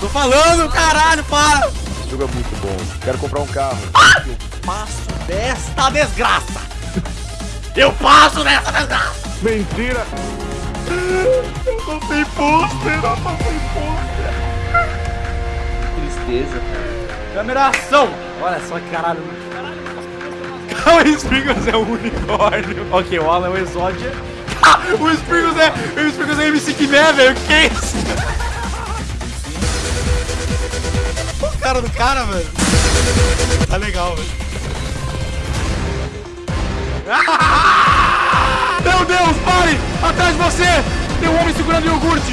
Tô falando, caralho, para! Esse jogo é muito bom. Quero comprar um carro. Eu passo desta desgraça! Eu passo desta desgraça! Mentira! Eu passei pôster, eu passei pôster! Tristeza, cara. Câmera ação! Olha só que caralho. O Spriggles é um unicórnio. Ok, o Alan é o Exódia. Ah, o Spriggles é. O Spriggles é MC Kimé, velho. Que é isso? Cara do cara, velho. Tá legal, velho. Meu Deus, pare! Atrás de você! Tem um homem segurando iogurte!